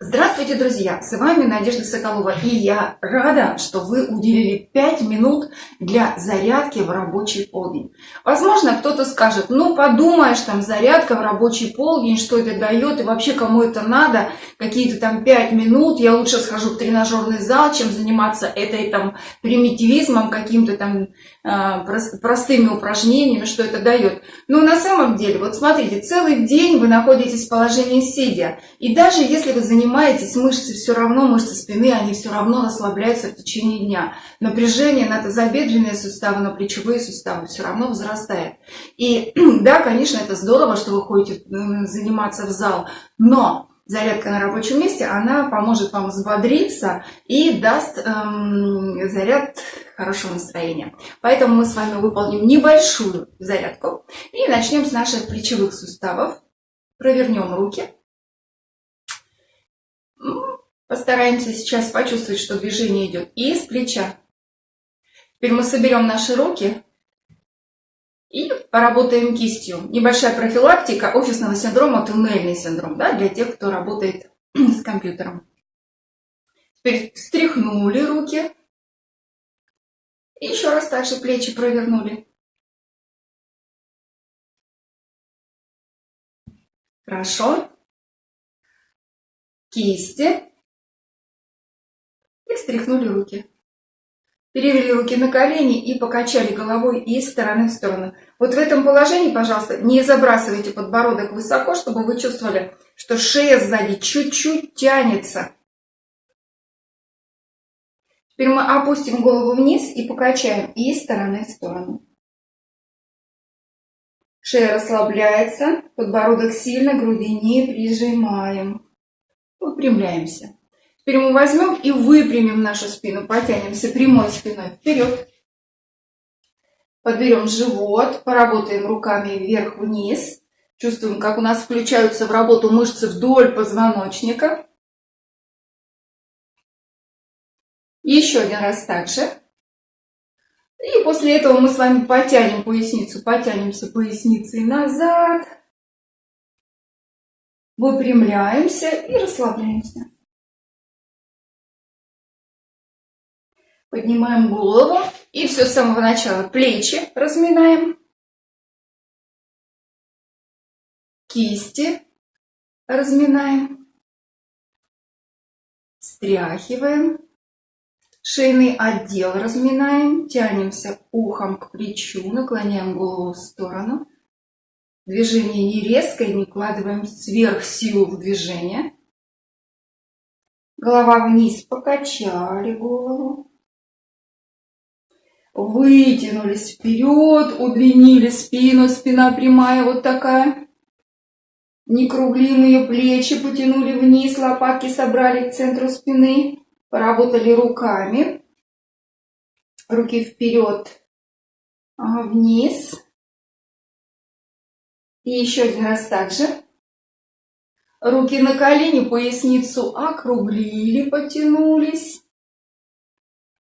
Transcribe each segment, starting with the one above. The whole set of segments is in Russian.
Здравствуйте, друзья! С вами Надежда Соколова, и я рада, что вы уделили 5 минут для зарядки в рабочий полдень. Возможно, кто-то скажет, ну подумаешь, там зарядка в рабочий полдень, что это дает, и вообще кому это надо, какие-то там 5 минут, я лучше схожу в тренажерный зал, чем заниматься этой там примитивизмом, каким-то там э, простыми упражнениями, что это дает. Но на самом деле, вот смотрите, целый день вы находитесь в положении сидя, и даже если вы занимаетесь занимаетесь, мышцы все равно, мышцы спины, они все равно расслабляются в течение дня. Напряжение на тазобедренные суставы, на плечевые суставы все равно возрастает. И да, конечно, это здорово, что вы ходите заниматься в зал, но зарядка на рабочем месте, она поможет вам взбодриться и даст эм, заряд хорошего настроения. Поэтому мы с вами выполним небольшую зарядку и начнем с наших плечевых суставов. Провернем руки. Постараемся сейчас почувствовать, что движение идет из плеча. Теперь мы соберем наши руки и поработаем кистью. Небольшая профилактика офисного синдрома, туннельный синдром, да, для тех, кто работает с компьютером. Теперь встряхнули руки. И еще раз также плечи провернули. Хорошо. Кисти и встряхнули руки. Перевели руки на колени и покачали головой из стороны в сторону. Вот в этом положении, пожалуйста, не забрасывайте подбородок высоко, чтобы вы чувствовали, что шея сзади чуть-чуть тянется. Теперь мы опустим голову вниз и покачаем из стороны в сторону. Шея расслабляется, подбородок сильно груди не прижимаем. Выпрямляемся. Теперь мы возьмем и выпрямим нашу спину, потянемся прямой спиной вперед. Подберем живот, поработаем руками вверх-вниз. Чувствуем, как у нас включаются в работу мышцы вдоль позвоночника. Еще один раз так же. И после этого мы с вами потянем поясницу, потянемся поясницей назад. Выпрямляемся и расслабляемся. Поднимаем голову и все с самого начала. Плечи разминаем. Кисти разминаем. Стряхиваем. Шейный отдел разминаем. Тянемся ухом к плечу. Наклоняем голову в сторону. Движение не резкое, не вкладываем сверх силу в движение. Голова вниз, покачали голову вытянулись вперед, удлинили спину, спина прямая вот такая. Некруглиные плечи потянули вниз, лопатки собрали к центру спины, поработали руками. Руки вперед, вниз. И еще один раз так же. Руки на колени, поясницу округлили, потянулись.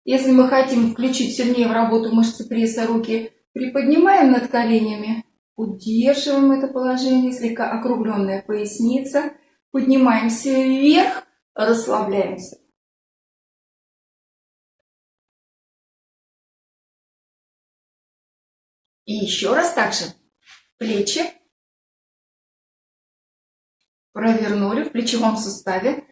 Если мы хотим включить сильнее в работу мышцы пресса, руки приподнимаем над коленями, удерживаем это положение, слегка округленная поясница, поднимаемся вверх, расслабляемся. И еще раз также плечи провернули в плечевом суставе,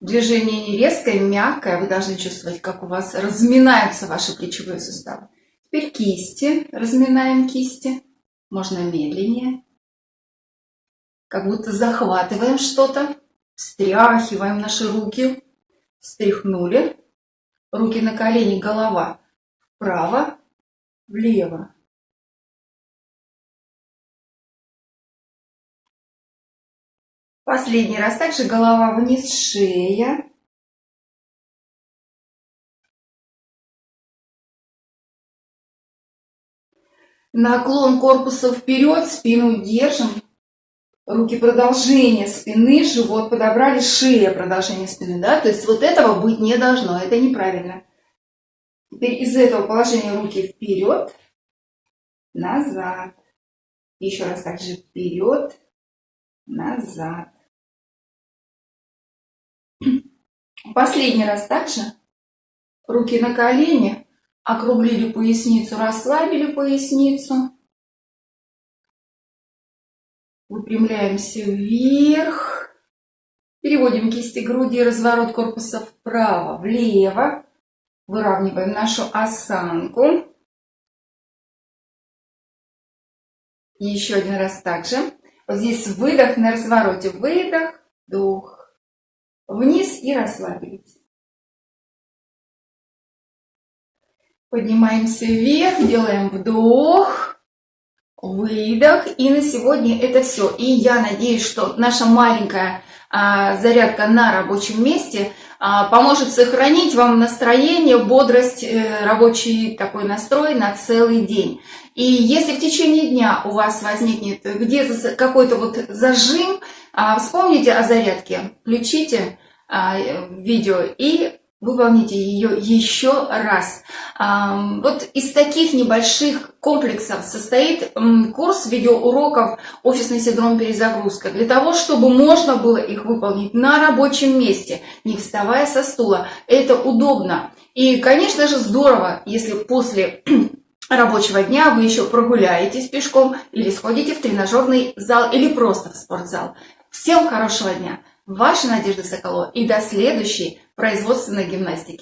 Движение не резкое, мягкое. Вы должны чувствовать, как у вас разминаются ваши плечевые суставы. Теперь кисти. Разминаем кисти. Можно медленнее. Как будто захватываем что-то. Встряхиваем наши руки. Встряхнули. Руки на колени, голова вправо, влево. Последний раз также голова вниз, шея. Наклон корпуса вперед, спину держим. Руки продолжение спины, живот подобрали, шея продолжение спины. Да? То есть вот этого быть не должно, это неправильно. Теперь из этого положения руки вперед, назад. Еще раз также вперед, назад. Последний раз также. Руки на колени. Округлили поясницу, расслабили поясницу. Выпрямляемся вверх. Переводим кисти груди, разворот корпуса вправо, влево. Выравниваем нашу осанку. Еще один раз также. Вот здесь выдох на развороте. Выдох, вдох. Вниз и расслабились. Поднимаемся вверх, делаем вдох, выдох. И на сегодня это все. И я надеюсь, что наша маленькая а, зарядка на рабочем месте а, поможет сохранить вам настроение, бодрость, э, рабочий такой настрой на целый день. И если в течение дня у вас возникнет где-то какой-то вот зажим, а, вспомните о зарядке, включите а, видео и выполните ее еще раз. Вот из таких небольших комплексов состоит курс видеоуроков «Офисный синдром перезагрузка» для того, чтобы можно было их выполнить на рабочем месте, не вставая со стула. Это удобно. И, конечно же, здорово, если после рабочего дня вы еще прогуляетесь пешком или сходите в тренажерный зал или просто в спортзал. Всем хорошего дня! Ваша Надежда Соколова и до следующей производственной гимнастики.